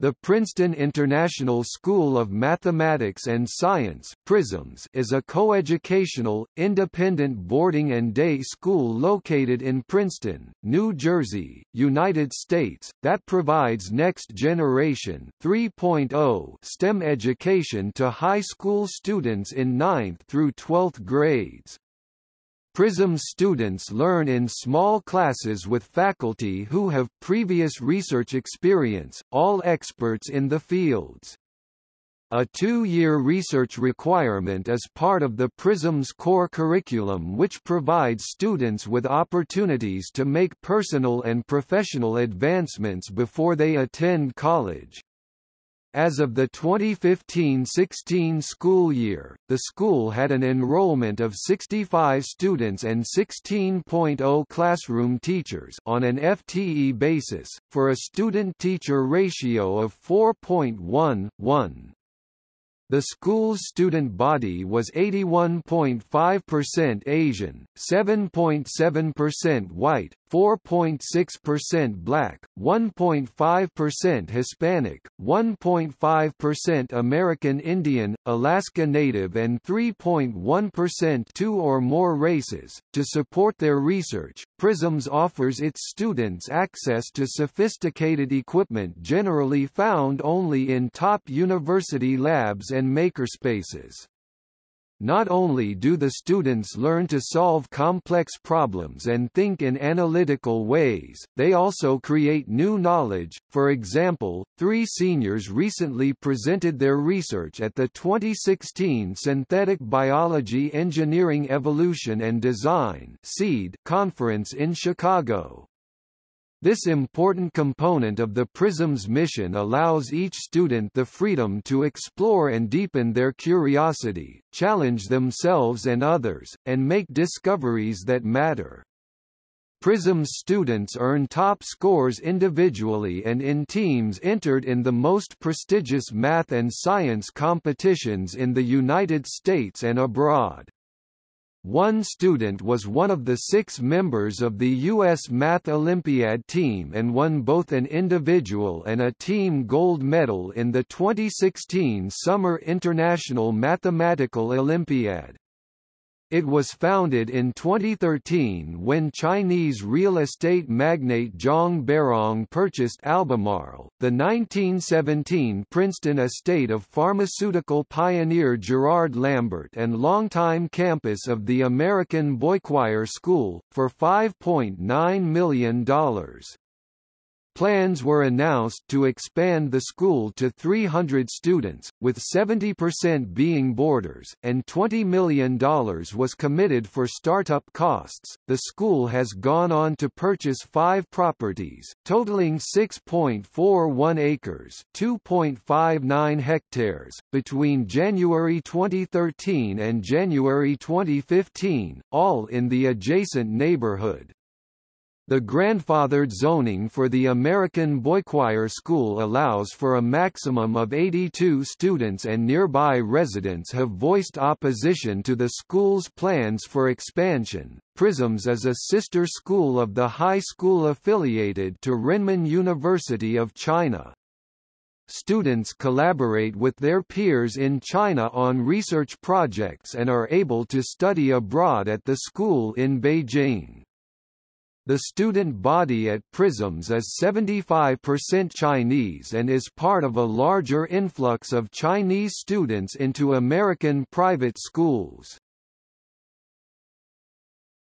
The Princeton International School of Mathematics and Science PRISMS is a coeducational, independent boarding and day school located in Princeton, New Jersey, United States, that provides next-generation 3.0 STEM education to high school students in 9th through 12th grades. PRISM students learn in small classes with faculty who have previous research experience, all experts in the fields. A two-year research requirement is part of the PRISM's core curriculum which provides students with opportunities to make personal and professional advancements before they attend college. As of the 2015-16 school year, the school had an enrollment of 65 students and 16.0 classroom teachers on an FTE basis, for a student-teacher ratio of 4.11. The school's student body was 81.5% Asian, 7.7% white, 4.6% black, 1.5% Hispanic, 1.5% American Indian, Alaska Native and 3.1% two or more races. To support their research, PRISMS offers its students access to sophisticated equipment generally found only in top university labs and makerspaces. Not only do the students learn to solve complex problems and think in analytical ways, they also create new knowledge. For example, three seniors recently presented their research at the 2016 Synthetic Biology Engineering Evolution and Design conference in Chicago. This important component of the PRISM's mission allows each student the freedom to explore and deepen their curiosity, challenge themselves and others, and make discoveries that matter. PRISM's students earn top scores individually and in teams entered in the most prestigious math and science competitions in the United States and abroad. One student was one of the six members of the U.S. Math Olympiad team and won both an individual and a team gold medal in the 2016 Summer International Mathematical Olympiad. It was founded in 2013 when Chinese real estate magnate Zhang Beirong purchased Albemarle, the 1917 Princeton estate of pharmaceutical pioneer Gerard Lambert and longtime campus of the American Boychoir School, for $5.9 million. Plans were announced to expand the school to 300 students, with 70% being boarders, and $20 million was committed for startup costs. The school has gone on to purchase five properties, totaling 6.41 acres (2.59 hectares), between January 2013 and January 2015, all in the adjacent neighborhood. The grandfathered zoning for the American Boychoir School allows for a maximum of 82 students and nearby residents have voiced opposition to the school's plans for expansion. Prisms is a sister school of the high school affiliated to Renmin University of China. Students collaborate with their peers in China on research projects and are able to study abroad at the school in Beijing. The student body at PRISMS is 75% Chinese and is part of a larger influx of Chinese students into American private schools.